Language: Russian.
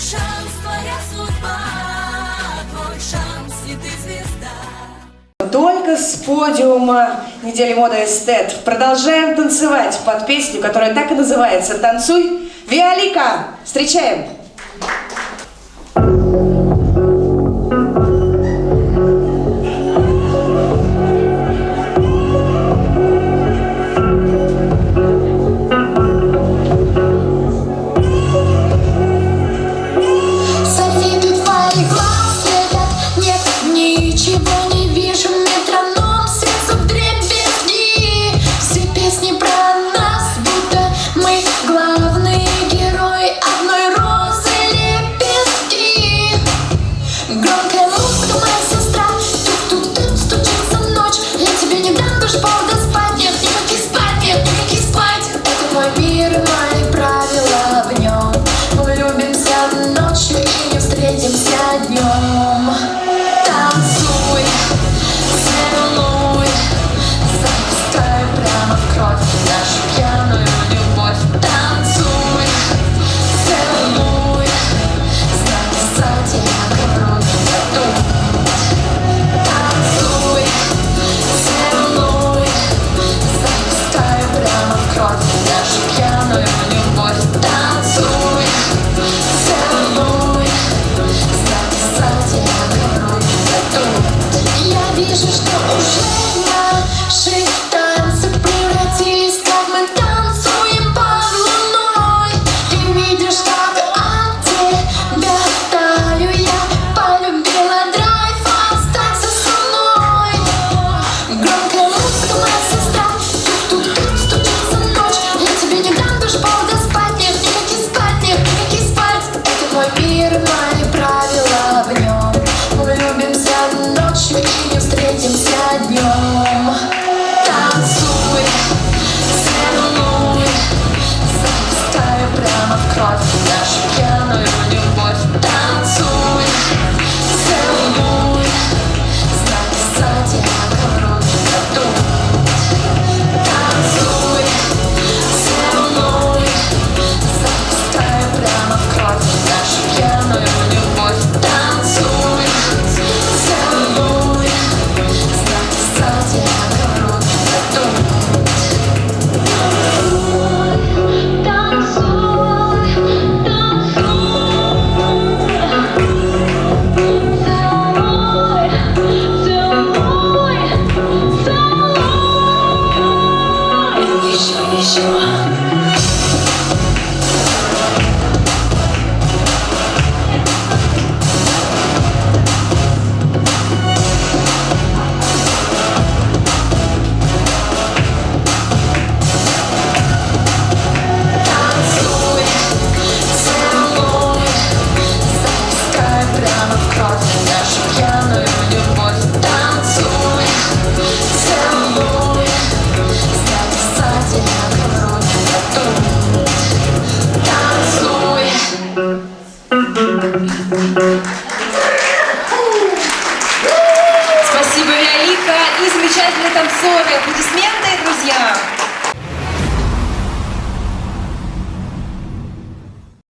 шанс, твоя судьба, твой шанс, и ты звезда. Только с подиума недели мода эстет. Продолжаем танцевать под песню, которая так и называется «Танцуй, Виолика». Встречаем! вижу. 좋아하시고 你喜欢 Спасибо, Виолика, и замечательные танцоры. Аплодисменты, друзья.